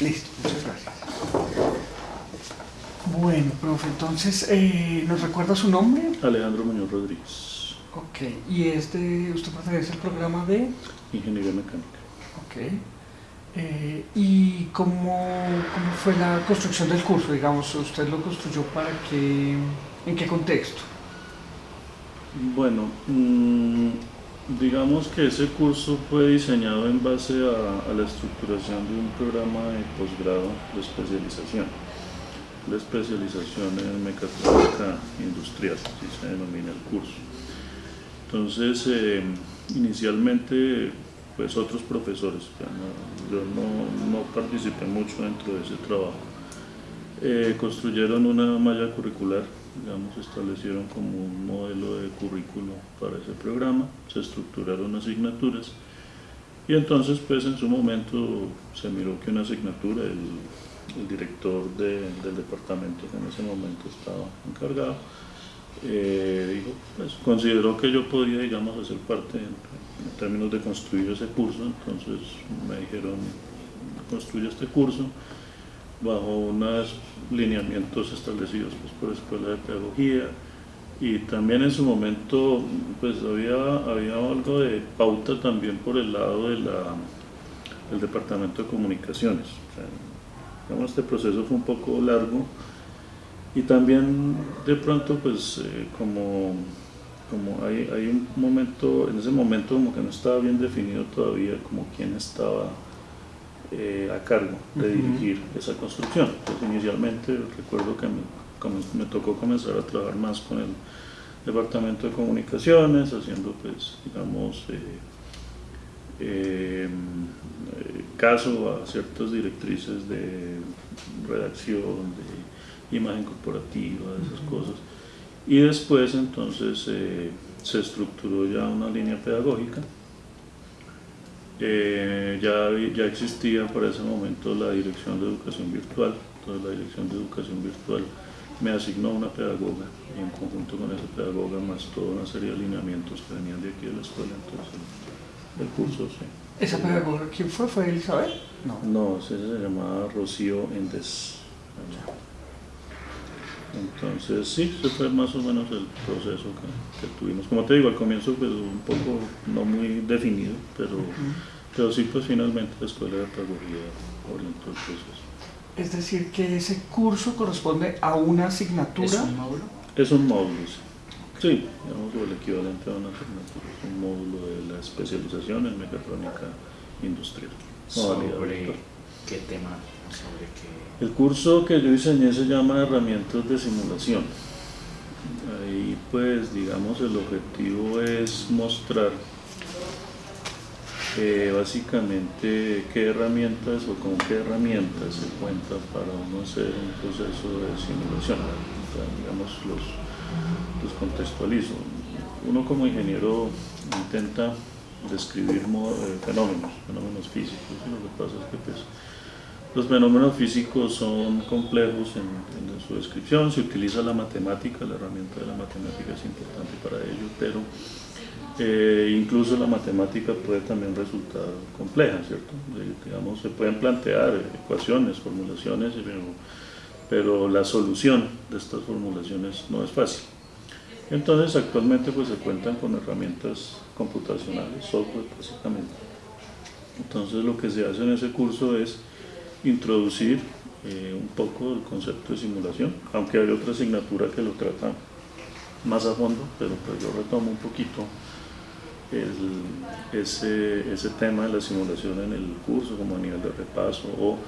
Listo, muchas gracias. Bueno, profe, entonces, eh, ¿nos recuerda su nombre? Alejandro Muñoz Rodríguez. Ok, y este, usted pertenece al programa de... Ingeniería mecánica. Ok. Eh, ¿Y cómo, cómo, fue la construcción del curso? Digamos, ¿usted lo construyó para qué, en qué contexto? Bueno, mmm, digamos que ese curso fue diseñado en base a, la estructuración de un programa de posgrado de especialización. La especialización en mecatrónica industrial, así se denomina el curso. Entonces, eh, inicialmente pues otros profesores, yo no, no, participé mucho dentro de ese trabajo. Eh, construyeron una malla curricular, digamos, establecieron como un modelo de currículo para ese programa, se estructuraron asignaturas y entonces pues en su momento se miró que una asignatura, el, director de, del departamento que en ese momento estaba encargado, eh, dijo, pues consideró que yo podía, digamos, hacer parte en, en, términos de construir ese curso, entonces me dijeron, construye este curso bajo unos lineamientos establecidos pues, por la Escuela de Pedagogía y también en su momento pues había, había algo de pauta también por el lado de la, del Departamento de Comunicaciones. Digamos, este proceso fue un poco largo, y también de pronto pues eh, como, como hay, hay, un momento, en ese momento como que no estaba bien definido todavía como quién estaba eh, a cargo de uh -huh. dirigir esa construcción. Inicialmente recuerdo que me, me, tocó comenzar a trabajar más con el departamento de comunicaciones, haciendo pues digamos eh, caso a ciertas directrices de redacción, de imagen corporativa, esas cosas. Y después entonces eh, se estructuró ya una línea pedagógica. Eh, ya, ya existía para ese momento la Dirección de Educación Virtual, entonces la Dirección de Educación Virtual me asignó una pedagoga y en conjunto con esa pedagoga más toda una serie de alineamientos que venían de aquí de la escuela, entonces el, el curso, sí. ¿Esa pedagoga quién fue? ¿Fue Elizabeth? No, no esa se llamaba Rocío Endes. Entonces, sí, ese fue más o menos el proceso que, que, tuvimos. Como te digo, al comienzo pues un poco no muy definido, pero, uh -huh. pero sí, pues finalmente la Escuela de Pedagogía orientó el proceso. Es decir, que ese curso corresponde a una asignatura. ¿Es un módulo? Es un módulo, sí. Sí, digamos el equivalente a una asignatura, es un módulo de la especialización en mecatrónica industrial. ¿Sobre qué tema? ¿Sobre qué? El curso que yo diseñé se llama Herramientas de Simulación. Ahí pues digamos el objetivo es mostrar eh, básicamente qué herramientas o con qué herramientas se cuenta para uno hacer un proceso de simulación. Digamos los, los contextualizo. Uno como ingeniero intenta describir eh, fenómenos, fenómenos físicos, y lo que pasa es que pues, los fenómenos físicos son complejos en, su descripción, se utiliza la matemática, la herramienta de la matemática es importante para ello, pero eh, incluso la matemática puede también resultar compleja, ¿cierto? Digamos, se pueden plantear ecuaciones, formulaciones, pero, pero la solución de estas formulaciones no es fácil. Entonces actualmente pues se cuentan con herramientas computacionales, software básicamente. Entonces lo que se hace en ese curso es introducir eh, un poco el concepto de simulación, aunque hay otra asignatura que lo trata más a fondo, pero pues yo retomo un poquito el, ese, ese tema de la simulación en el curso como a nivel de repaso o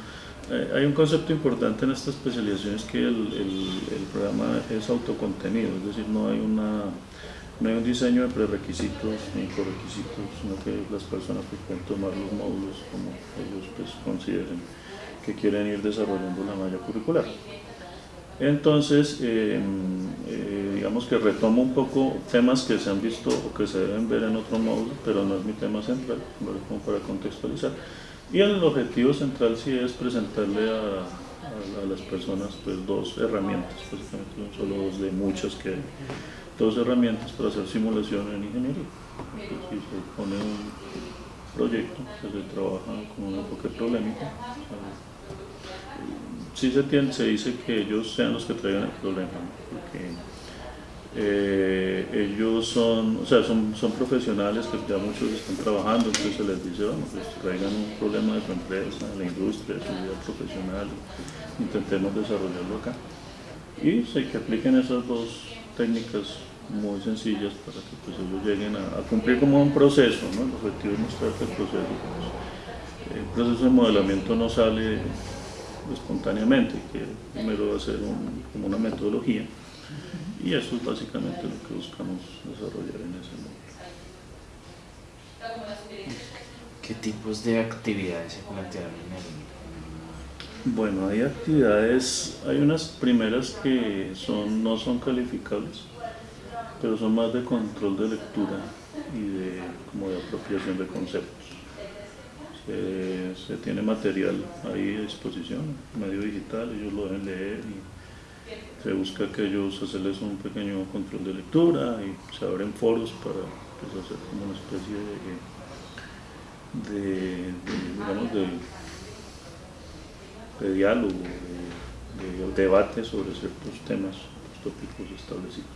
eh, hay un concepto importante en esta especialización es que el, el, el, programa es autocontenido, es decir, no hay, una, no hay un diseño de prerequisitos ni correquisitos, sino que las personas pues, pueden tomar los módulos como ellos pues, consideren que quieren ir desarrollando la malla curricular. Entonces, eh, eh, digamos que retomo un poco temas que se han visto o que se deben ver en otro módulo, pero no es mi tema central, como para contextualizar. Y el objetivo central sí es presentarle a, a, a las personas pues, dos herramientas, básicamente son solo dos de muchas que hay, dos herramientas para hacer simulación en ingeniería. Entonces, si se pone un proyecto se trabaja con un enfoque problemático, sí se, tiene, se dice que ellos sean los que traigan el problema, porque eh, ellos son, o sea, son, son profesionales que ya muchos están trabajando, entonces se les dice, bueno, pues traigan un problema de su empresa, de la industria, de su vida profesional, intentemos desarrollarlo acá. Y sé que apliquen esas dos técnicas muy sencillas para que pues, ellos lleguen a, cumplir como un proceso, ¿no? el objetivo es mostrar el proceso, pues, el proceso de modelamiento no sale espontáneamente, que primero va a ser como una metodología y eso es básicamente lo que buscamos desarrollar en ese momento. ¿Qué tipos de actividades se plantearon en el Bueno, hay actividades, hay unas primeras que son, no son calificables, pero son más de control de lectura y de, como de apropiación de conceptos. Se, tiene material ahí a disposición, medio digital, ellos lo deben leer y se busca que ellos hacerles un pequeño control de lectura y se abren foros para pues, hacer como una especie de, digamos, de, diálogo, de, de debate sobre ciertos temas, tópicos establecidos.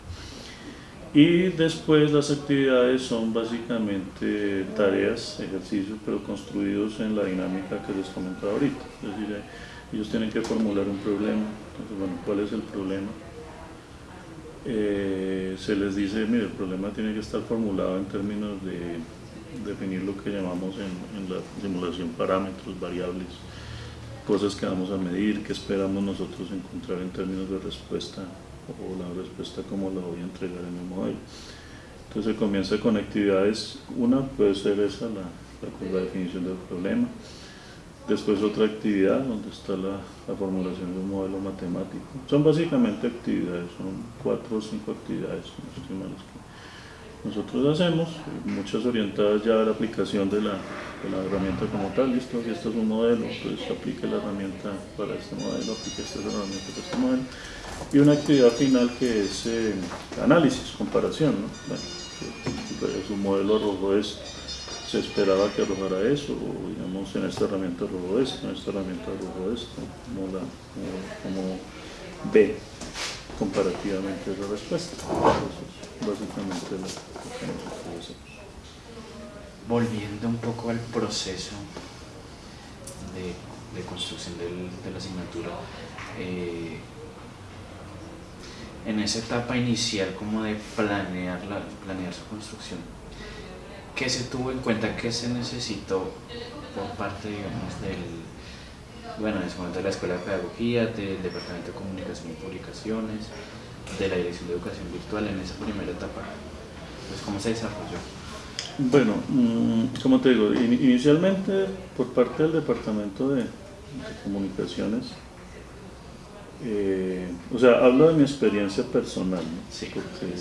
Y después las actividades son básicamente tareas, ejercicios, pero construidos en la dinámica que les comentaba ahorita. Es decir, eh, ellos tienen que formular un problema. Entonces, bueno, ¿cuál es el problema? Eh, se les dice, mire, el problema tiene que estar formulado en términos de definir lo que llamamos en, en la simulación parámetros, variables, cosas que vamos a medir, que esperamos nosotros encontrar en términos de respuesta o la respuesta como la voy a entregar en el modelo. Entonces comienza con actividades, una puede ser esa, la, la, definición del problema, después otra actividad donde está la, la, formulación de un modelo matemático. Son básicamente actividades, son cuatro o cinco actividades, que nosotros hacemos, muchas orientadas ya a la aplicación de la, de la herramienta como tal, listo, si esto es un modelo, pues aplique la herramienta para este modelo, aplique esta herramienta para este modelo y una actividad final que es eh, análisis, comparación. ¿no? Bueno, es un modelo arrojó esto, se esperaba que arrojara eso, o digamos en esta herramienta arrojó esto, en esta herramienta arrojó esto, como, la, como, ve comparativamente esa respuesta. Es Volviendo un poco al proceso de, construcción de la asignatura, eh, en esa etapa inicial como de planear, la, planear su construcción, ¿qué se tuvo en cuenta? ¿Qué se necesitó por parte, digamos, del, bueno, en momento de la Escuela de Pedagogía, del Departamento de Comunicación y Publicaciones, de la Dirección de Educación Virtual en esa primera etapa? Pues, ¿Cómo se desarrolló? Bueno, mm, como te digo, inicialmente por parte del Departamento de, de Comunicaciones, eh, o sea, hablo de mi experiencia personal, porque,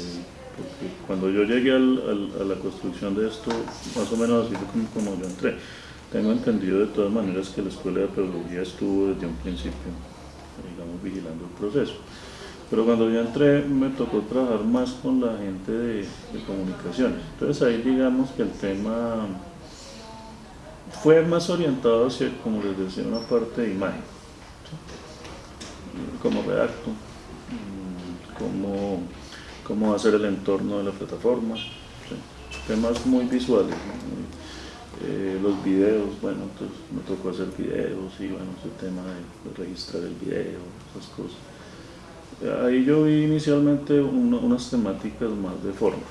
cuando yo llegué a la construcción de esto, más o menos así fue como, yo entré. Tengo entendido de todas maneras que la Escuela de Pedagogía estuvo desde un principio, digamos, vigilando el proceso. Pero cuando yo entré me tocó trabajar más con la gente de, comunicaciones. Entonces ahí digamos que el tema fue más orientado hacia, como les decía, una parte de imagen cómo redacto, mm, cómo, cómo hacer el entorno de la plataforma, temas muy visuales. Eh, los videos, bueno, entonces me tocó hacer videos y bueno, ese tema de, registrar el video, esas cosas. Ahí yo vi inicialmente unas temáticas más de forma.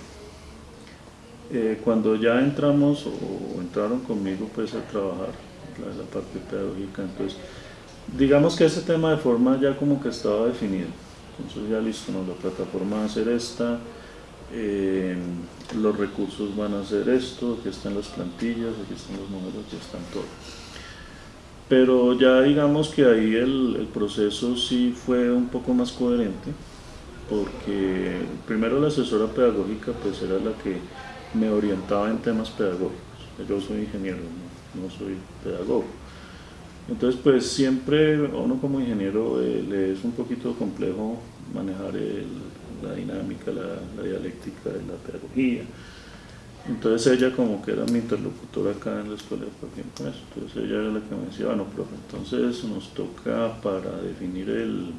Eh, cuando ya entramos o, entraron conmigo pues a trabajar la, la parte pedagógica, entonces digamos que ese tema de forma ya como que estaba definido. Entonces ya listo, ¿no? la plataforma va a ser esta, eh, los recursos van a ser esto, aquí están las plantillas, aquí están los números, aquí están todo. Pero ya digamos que ahí el, el proceso sí fue un poco más coherente, porque primero la asesora pedagógica pues era la que me orientaba en temas pedagógicos. Yo soy ingeniero, no soy pedagogo. Entonces, pues siempre uno como ingeniero eh, le es un poquito complejo manejar la dinámica, la, dialéctica de la pedagogía. Entonces ella como que era mi interlocutora acá en la escuela de con eso. Entonces ella era la que me decía, bueno, profe, entonces nos toca para definir el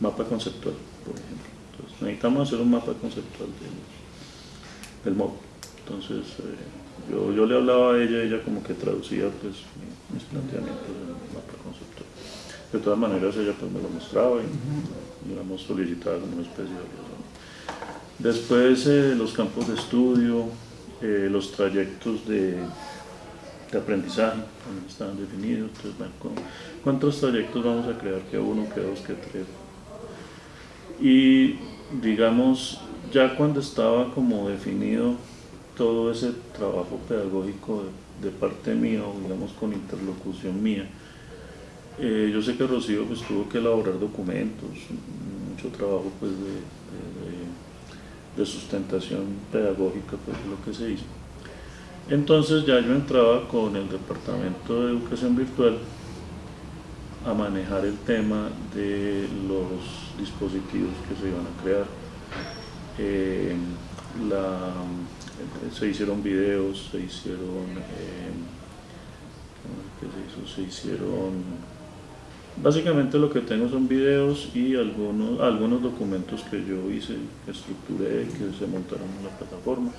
mapa conceptual, por ejemplo. Entonces necesitamos hacer un mapa conceptual del, del móvil. Entonces eh, yo, yo, le hablaba a ella, ella como que traducía pues, mis planteamientos en el mapa conceptual. De todas maneras ella pues me lo mostraba y digamos solicitaba una especie de Después eh, los campos de estudio, eh, los trayectos de, de aprendizaje, están definidos. ¿cuántos trayectos vamos a crear? ¿Qué uno, qué dos, qué tres? Y digamos, ya cuando estaba como definido todo ese trabajo pedagógico de, parte mía, digamos con interlocución mía, eh, yo sé que Rocío pues, tuvo que elaborar documentos, mucho trabajo pues, de sustentación pedagógica, pues lo que se hizo. Entonces ya yo entraba con el Departamento de Educación Virtual a manejar el tema de los dispositivos que se iban a crear. Eh, se hicieron videos, se hicieron, eh, se, hizo? se hicieron Básicamente lo que tengo son videos y algunos, algunos documentos que yo hice, que estructuré, que se montaron en la plataforma.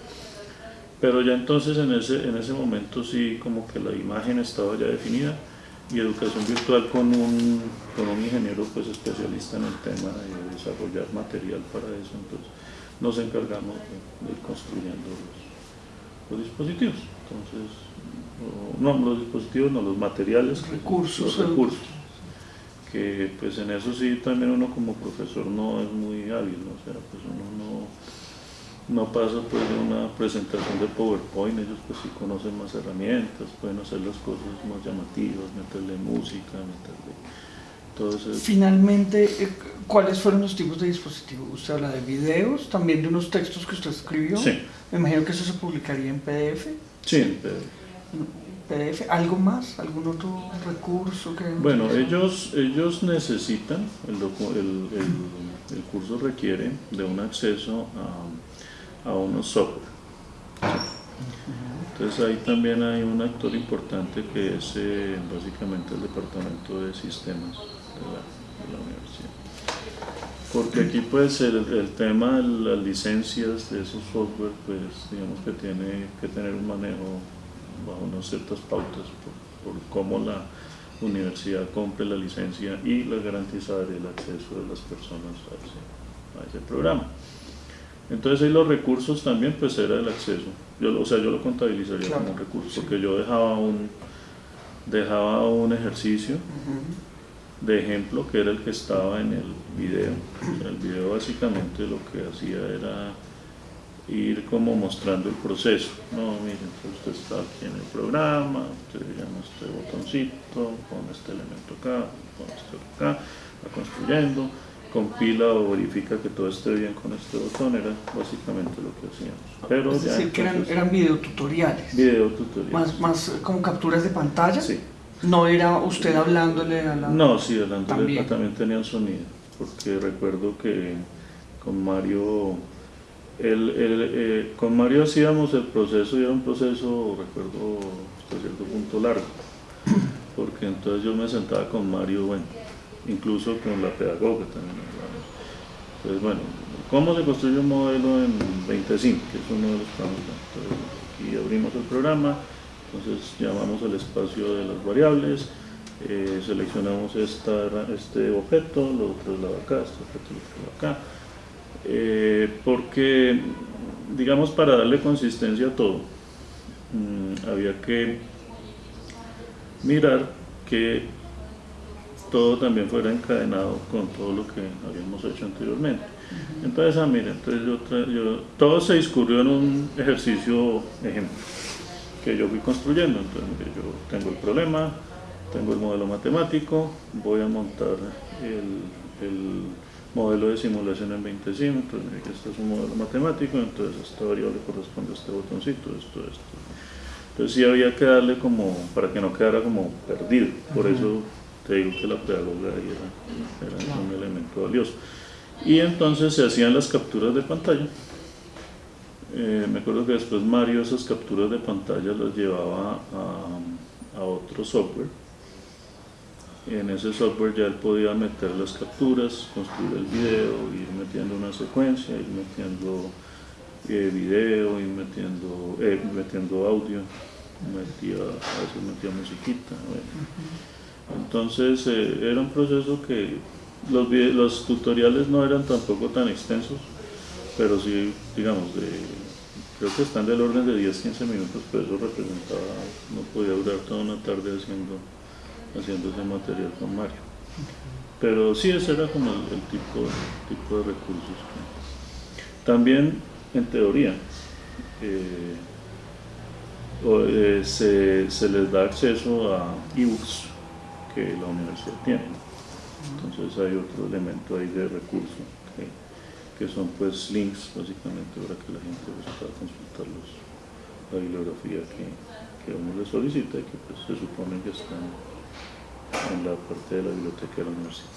Pero ya entonces en ese, en ese momento sí como que la imagen estaba ya definida y educación virtual con un, con un ingeniero pues especialista en el tema de desarrollar material para eso. Entonces nos encargamos de, ir construyendo los, dispositivos. Entonces, no, los dispositivos, no, los materiales, recursos, los recursos que pues en eso sí también uno como profesor no es muy hábil, ¿no? o sea, pues uno no, no pasa pues de una presentación de PowerPoint, ellos pues sí conocen más herramientas, pueden hacer las cosas más llamativas, meterle música, meterle todo eso. Finalmente, eh, ¿cuáles fueron los tipos de dispositivos? Usted habla de videos, también de unos textos que usted escribió. Sí. Me imagino que eso se publicaría en PDF. Sí, en PDF. ¿Algo más? ¿Algún otro recurso que Bueno, ellos, ellos necesitan, el, el, curso requiere de un acceso a, a unos software. Entonces ahí también hay un actor importante que es eh, básicamente el departamento de sistemas de la, de la universidad. Porque aquí pues el, el, tema de las licencias de esos software pues digamos que tiene que tener un manejo bajo unas ciertas pautas por, cómo la universidad compre la licencia y la garantizar el acceso de las personas a ese, programa. Entonces ahí los recursos también pues era el acceso. Yo, o sea, yo lo contabilizaría como recurso, porque yo dejaba un, dejaba un ejercicio de ejemplo que era el que estaba en el video. el video básicamente lo que hacía era ir como mostrando el proceso. No, miren, usted está aquí en el programa, usted llama este botoncito, pone este elemento acá, pone este acá, va construyendo, compila o verifica que todo esté bien con este botón, era básicamente lo que hacíamos. Pero es decir, que eran, eran videotutoriales. Videotutoriales. Más, más como capturas de pantalla. Sí. No era usted hablándole a la... No, sí, hablándole también, también tenía sonido, porque recuerdo que con Mario eh, con Mario hacíamos el proceso y era un proceso, recuerdo, hasta cierto punto largo, porque entonces yo me sentaba con Mario, bueno, incluso con la pedagoga también Entonces, bueno, ¿cómo se construye un modelo en 25? Que es uno de los Entonces, aquí abrimos el programa, entonces llamamos el espacio de las variables, eh, seleccionamos esta, este objeto, lo traslado acá, este objeto lo traslado acá, eh, porque, digamos, para darle consistencia a todo, mm, había que mirar que todo también fuera encadenado con todo lo que habíamos hecho anteriormente. Entonces, ah, mira, entonces yo, todo se discurrió en un ejercicio ejemplo que yo fui construyendo. Entonces, yo tengo el problema, tengo el modelo matemático, voy a montar el modelo de simulación en 20 entonces este es un modelo matemático, entonces esta variable corresponde a este botoncito, esto, esto. Entonces sí había que darle como, para que no quedara como perdido, por eso te digo que la pedagoga era, era un elemento valioso. Y entonces se hacían las capturas de pantalla, eh, me acuerdo que después Mario esas capturas de pantalla las llevaba a, a otro software. En ese software ya él podía meter las capturas, construir el video, ir metiendo una secuencia, ir metiendo eh, video, ir metiendo, eh, metiendo audio, metía, a veces metía musiquita. bueno. Entonces eh, era un proceso que los, los tutoriales no eran tampoco tan extensos, pero sí, digamos, de, creo que están del orden de 10-15 minutos, pero eso representaba, no podía durar toda una tarde haciendo, haciendo ese material con Mario. Pero sí, ese era como el, tipo, de recursos. También, en teoría, eh, eh, se, les da acceso a ebooks que la universidad tiene. Entonces hay otro elemento ahí de recurso que, son pues links básicamente para que la gente pueda consultar los, la bibliografía que, que uno le solicita y que pues, se supone que está en, la parte de la biblioteca de la universidad.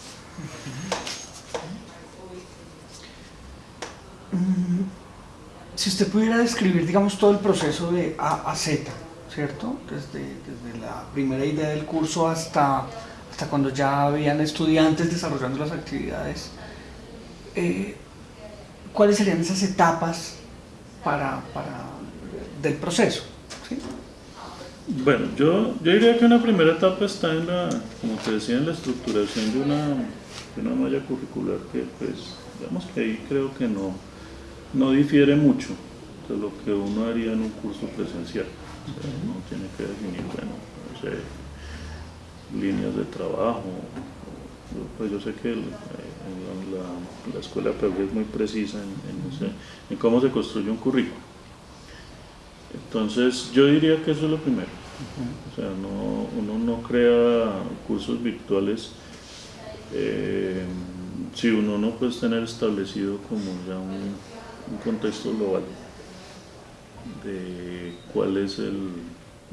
Si usted pudiera describir, digamos, todo el proceso de A a Z, ¿cierto? Desde, desde la primera idea del curso hasta, hasta cuando ya habían estudiantes desarrollando las actividades, eh, ¿cuáles serían esas etapas para, para, del proceso? Bueno, yo, yo diría que una primera etapa está en la, como te decía, en la estructuración de una, de una malla curricular que pues, digamos que ahí creo que no, no difiere mucho de lo que uno haría en un curso presencial. O sea, uno tiene que definir, bueno, no sé, líneas de trabajo. Pues yo sé que el- eh, la, la escuela Peoria es muy precisa en, en ese- en cómo se construye un currículo. Entonces, yo diría que eso es lo primero. O sea, no, uno no crea cursos virtuales eh, si uno no puede tener establecido como ya un, un contexto global de cuál es el,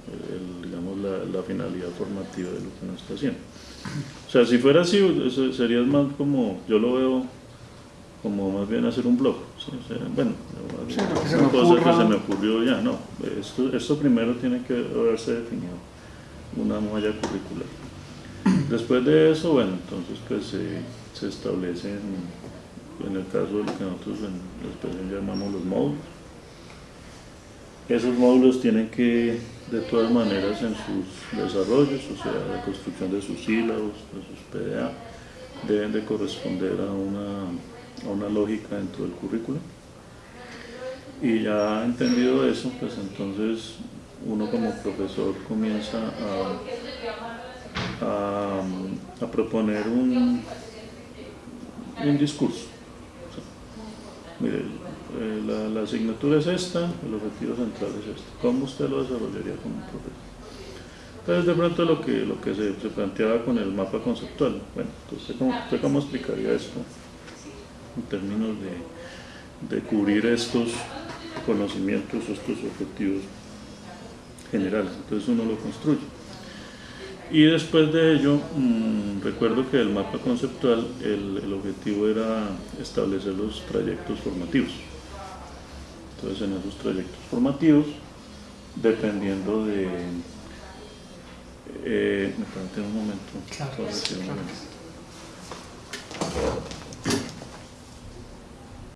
el, digamos, la, la finalidad formativa de lo que uno está haciendo. O sea, si fuera así, eso sería más como, yo lo veo como más bien hacer un blog. Bueno, que se una me cosa que se me ocurrió ya, no. Esto, esto primero tiene que haberse definido una malla curricular. Después de eso, bueno, entonces pues se, se establecen, en el caso de lo que nosotros en la expresión llamamos los módulos. Esos módulos tienen que, de todas maneras, en sus desarrollos, o sea, la construcción de sus sílabos, de sus PDA, deben de corresponder a una, a una lógica dentro del currículo. Y ya entendido eso, pues entonces uno como profesor comienza a, a, proponer un, un discurso. Mire, eh, la, asignatura es esta, el objetivo central es este. ¿Cómo usted lo desarrollaría como profesor? Entonces de pronto lo que, lo que se, se planteaba con el mapa conceptual, bueno, entonces ¿cómo, usted cómo explicaría esto en términos de, de cubrir estos conocimientos, estos objetivos generales? Entonces uno lo construye. Y después de ello, mmm, recuerdo que el mapa conceptual, el, el, objetivo era establecer los trayectos formativos. Entonces en esos trayectos formativos, dependiendo de... Eh, me permiten un momento. Claro, claro. momento.